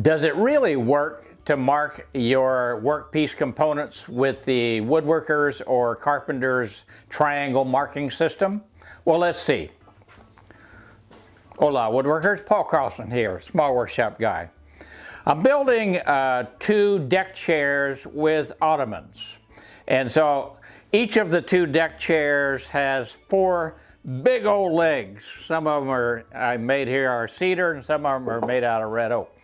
Does it really work to mark your workpiece components with the woodworkers or carpenters triangle marking system? Well, let's see. Hola woodworkers, Paul Carlson here, small workshop guy. I'm building uh, two deck chairs with ottomans. And so each of the two deck chairs has four big old legs. Some of them are I made here are cedar and some of them are made out of red oak.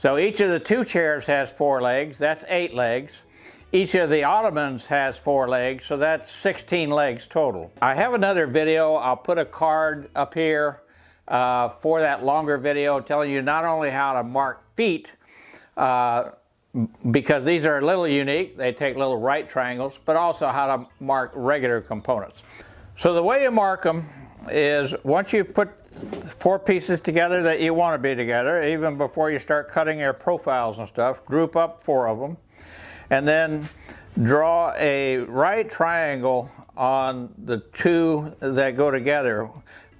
So each of the two chairs has four legs, that's eight legs. Each of the ottomans has four legs, so that's 16 legs total. I have another video, I'll put a card up here uh, for that longer video telling you not only how to mark feet, uh, because these are a little unique, they take little right triangles, but also how to mark regular components. So the way you mark them is once you put four pieces together that you want to be together, even before you start cutting your profiles and stuff, group up four of them, and then draw a right triangle on the two that go together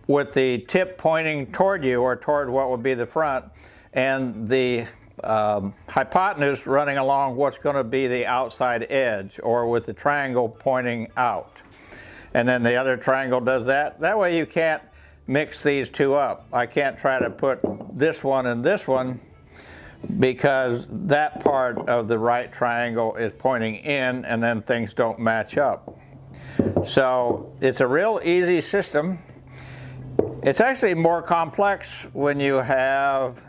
with the tip pointing toward you or toward what would be the front and the um, hypotenuse running along what's going to be the outside edge or with the triangle pointing out. And then the other triangle does that. That way you can't mix these two up. I can't try to put this one and this one because that part of the right triangle is pointing in and then things don't match up. So it's a real easy system. It's actually more complex when you have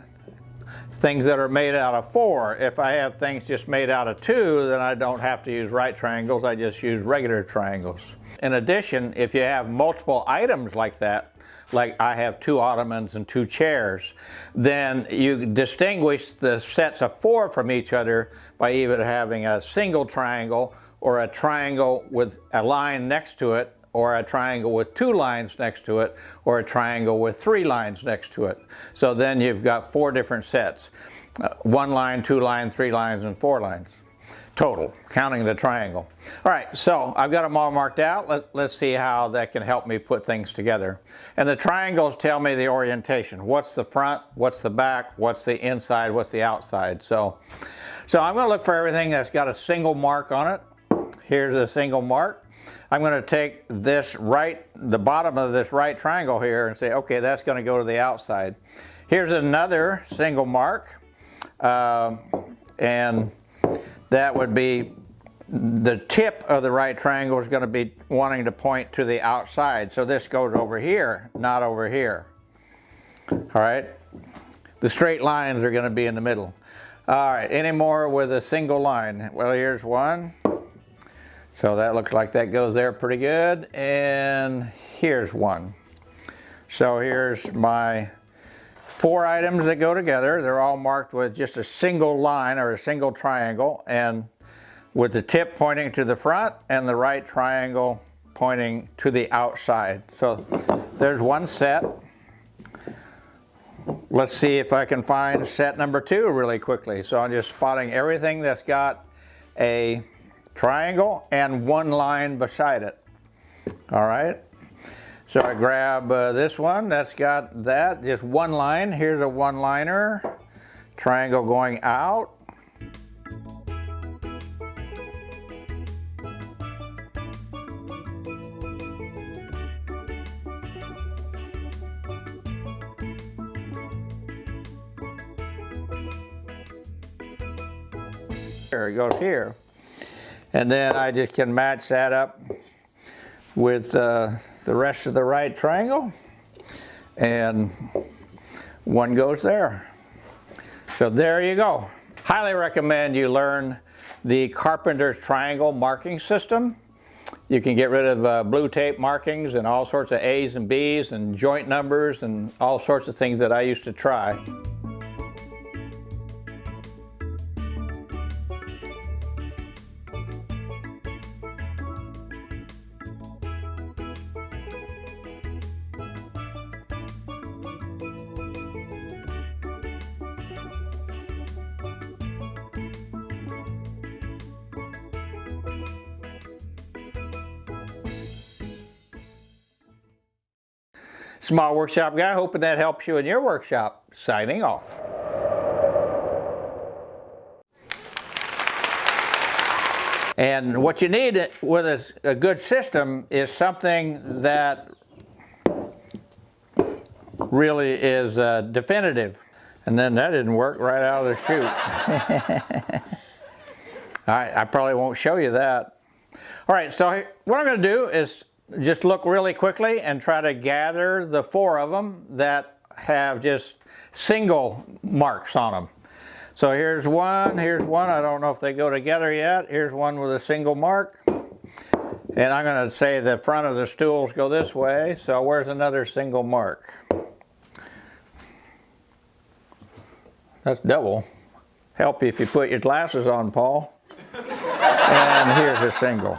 things that are made out of four. If I have things just made out of two, then I don't have to use right triangles, I just use regular triangles. In addition, if you have multiple items like that, like I have two ottomans and two chairs, then you distinguish the sets of four from each other by either having a single triangle or a triangle with a line next to it or a triangle with two lines next to it, or a triangle with three lines next to it. So then you've got four different sets. Uh, one line, two lines, three lines, and four lines total, counting the triangle. All right, so I've got them all marked out. Let, us see how that can help me put things together. And the triangles tell me the orientation. What's the front, what's the back, what's the inside, what's the outside. So, so I'm going to look for everything that's got a single mark on it. Here's a single mark. I'm going to take this right, the bottom of this right triangle here and say, okay, that's going to go to the outside. Here's another single mark, um, and that would be the tip of the right triangle is going to be wanting to point to the outside. So this goes over here, not over here. All right. The straight lines are going to be in the middle. All right, any more with a single line? Well, here's one. So that looks like that goes there pretty good. And here's one. So here's my four items that go together. They're all marked with just a single line or a single triangle and with the tip pointing to the front and the right triangle pointing to the outside. So there's one set. Let's see if I can find set number two really quickly. So I'm just spotting everything that's got a triangle and one line beside it. All right. So I grab uh, this one that's got that, just one line. Here's a one-liner, triangle going out. There it goes here. And then I just can match that up with uh, the rest of the right triangle and one goes there. So there you go. Highly recommend you learn the Carpenter's Triangle marking system. You can get rid of uh, blue tape markings and all sorts of A's and B's and joint numbers and all sorts of things that I used to try. Small Workshop Guy, hoping that helps you in your workshop. Signing off. And what you need with a, good system is something that really is uh, definitive. And then that didn't work right out of the chute. I probably won't show you that. All right, so what I'm gonna do is just look really quickly and try to gather the four of them that have just single marks on them. So here's one, here's one. I don't know if they go together yet. Here's one with a single mark. And I'm going to say the front of the stools go this way. So where's another single mark? That's double. Help you if you put your glasses on, Paul. and here's a single.